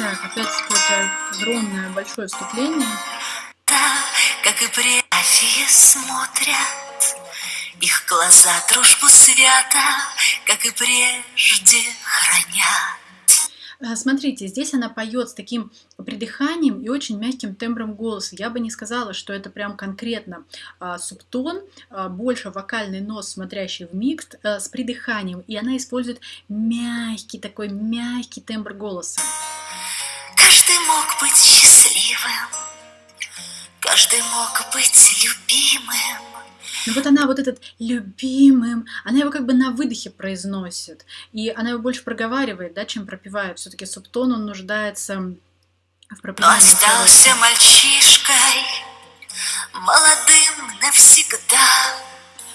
Так, опять какое-то огромное большое вступление. Да, как и прежде смотрят, их глаза дружбу свята, как и прежде хранят. Э, смотрите, здесь она поет с таким придыханием и очень мягким тембром голоса. Я бы не сказала, что это прям конкретно а, субтон, а, больше вокальный нос, смотрящий в микс, а, с придыханием. И она использует мягкий такой мягкий тембр голоса. Каждый мог быть счастливым, каждый мог быть любимым. Ну вот она вот этот любимым, она его как бы на выдохе произносит. И она его больше проговаривает, да, чем пропевает. Все-таки субтон, он нуждается в пропевании. Остался мальчишкой, молодым навсегда.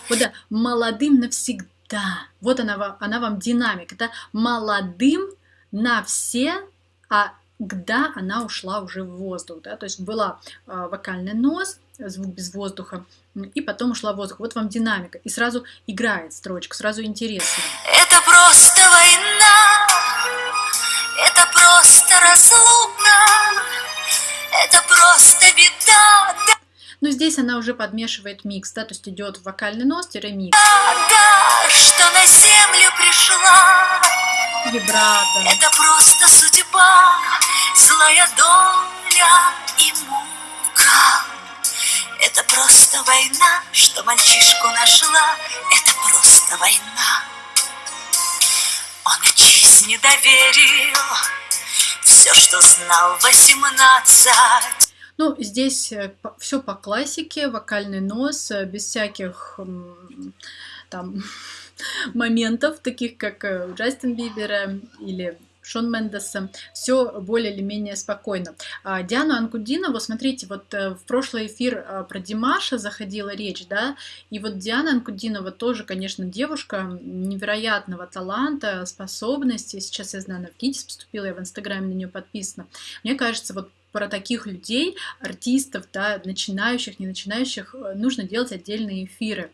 Вот да, молодым навсегда. Вот она, она вам динамик. Это молодым на все, а когда она ушла уже в воздух, да, то есть была э, вокальный нос, звук без воздуха, и потом ушла в воздух. Вот вам динамика, и сразу играет строчка, сразу интересно. Это просто война, это просто разлука, это просто беда. Но здесь она уже подмешивает микс, да, то есть идет вокальный нос, микс. Да, что на землю пришла. Вибрато. Это просто судьба, злая доля и мука. Это просто война, что мальчишку нашла. Это просто война. Он жизни доверил все, что знал восемнадцать. Ну, здесь э, все по классике, вокальный нос, э, без всяких там моментов, таких как у Джастин Бибера или Шон Мендеса, все более или менее спокойно. А Диану Анкудинову, смотрите, вот э, в прошлый эфир э, про Димаша заходила речь, да, и вот Диана Анкудинова тоже, конечно, девушка невероятного таланта, способностей. Сейчас я знаю, она в КИТИС поступила, я в Инстаграме на нее подписана. Мне кажется, вот про таких людей, артистов, да, начинающих, не начинающих, э, нужно делать отдельные эфиры.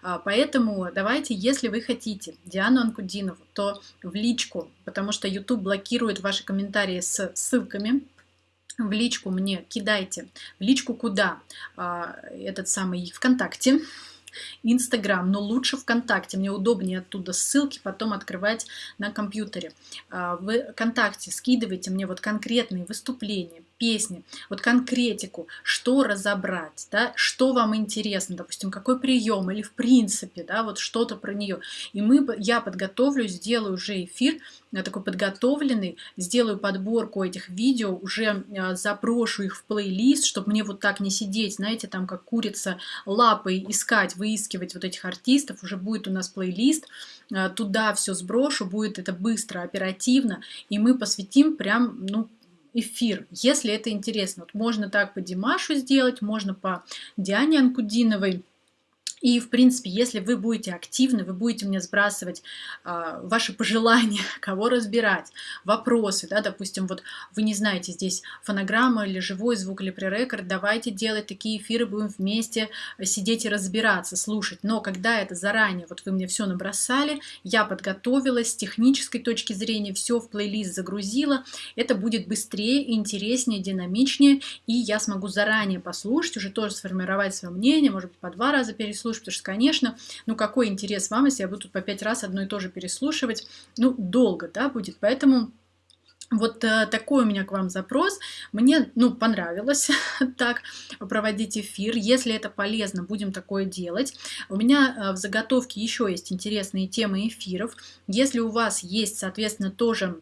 А, поэтому давайте, если вы хотите Диану Анкудинову, то в личку, потому что YouTube блокирует ваши комментарии с ссылками, в личку мне кидайте. В личку куда? А, этот самый ВКонтакте. Инстаграм, но лучше ВКонтакте. Мне удобнее оттуда ссылки потом открывать на компьютере. А, в ВКонтакте скидывайте мне вот конкретные выступления, песни, вот конкретику, что разобрать, да, что вам интересно, допустим, какой прием или в принципе, да, вот что-то про нее. И мы, я подготовлю, сделаю уже эфир э, такой подготовленный, сделаю подборку этих видео, уже э, заброшу их в плейлист, чтобы мне вот так не сидеть, знаете, там как курица лапой искать, выискивать вот этих артистов, уже будет у нас плейлист, э, туда все сброшу, будет это быстро, оперативно, и мы посвятим прям, ну, эфир, если это интересно. Вот можно так по Димашу сделать, можно по Диане Анкудиновой. И, в принципе, если вы будете активны, вы будете мне сбрасывать э, ваши пожелания, кого разбирать, вопросы, да, допустим, вот вы не знаете здесь фонограмма или живой звук или пререкорд, давайте делать такие эфиры, будем вместе сидеть и разбираться, слушать. Но когда это заранее, вот вы мне все набросали, я подготовилась с технической точки зрения, все в плейлист загрузила, это будет быстрее, интереснее, динамичнее, и я смогу заранее послушать, уже тоже сформировать свое мнение, может быть, по два раза переслушать, переслушивать, потому что, конечно, ну какой интерес вам, если я буду по пять раз одно и то же переслушивать, ну долго, да, будет, поэтому... Вот э, такой у меня к вам запрос. Мне, ну, понравилось так проводить эфир. Если это полезно, будем такое делать. У меня э, в заготовке еще есть интересные темы эфиров. Если у вас есть, соответственно, тоже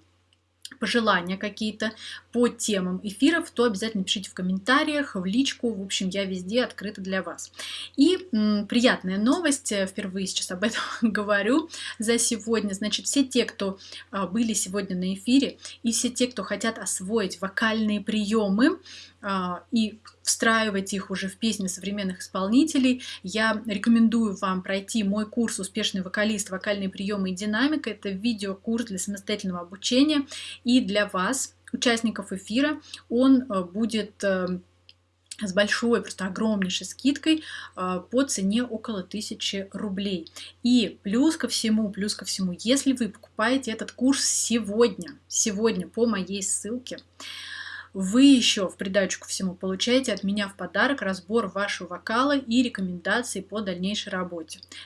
пожелания какие-то по темам эфиров, то обязательно пишите в комментариях, в личку. В общем, я везде открыта для вас. И м, приятная новость, э, впервые сейчас об этом говорю за сегодня. Значит, все те, кто а, были сегодня на эфире, и все те, кто хотят освоить вокальные приемы, а, и встраивать их уже в песни современных исполнителей. Я рекомендую вам пройти мой курс «Успешный вокалист. Вокальные приемы и динамика». Это видеокурс для самостоятельного обучения. И для вас, участников эфира, он э, будет э, с большой, просто огромнейшей скидкой э, по цене около 1000 рублей. И плюс ко всему, плюс ко всему, если вы покупаете этот курс сегодня, сегодня по моей ссылке, вы еще в придачу ко всему получаете от меня в подарок разбор вашего вокала и рекомендации по дальнейшей работе.